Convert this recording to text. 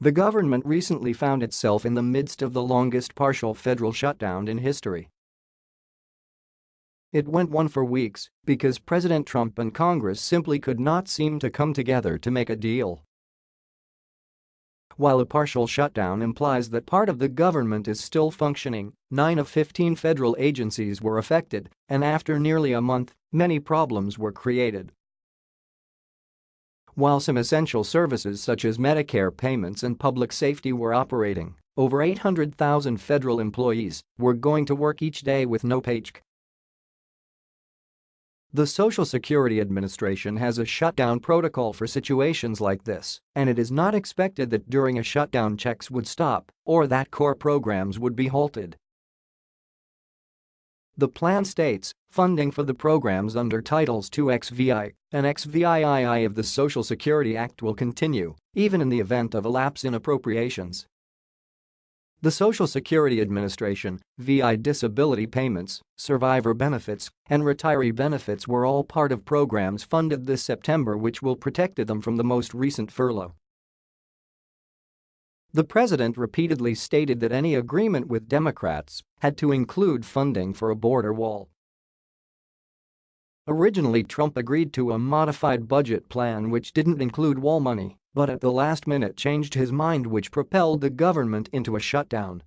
The government recently found itself in the midst of the longest partial federal shutdown in history. It went on for weeks because President Trump and Congress simply could not seem to come together to make a deal. While a partial shutdown implies that part of the government is still functioning, 9 of 15 federal agencies were affected, and after nearly a month, many problems were created. While some essential services such as Medicare payments and public safety were operating, over 800,000 federal employees were going to work each day with no paycheck. The Social Security Administration has a shutdown protocol for situations like this, and it is not expected that during a shutdown checks would stop or that core programs would be halted. The plan states funding for the programs under Titles 2 XVI and XVIII of the Social Security Act will continue, even in the event of a lapse in appropriations. The Social Security Administration, VI disability payments, survivor benefits, and retiree benefits were all part of programs funded this September which will protect them from the most recent furlough. The president repeatedly stated that any agreement with Democrats had to include funding for a border wall. Originally Trump agreed to a modified budget plan which didn't include wall money but at the last minute changed his mind which propelled the government into a shutdown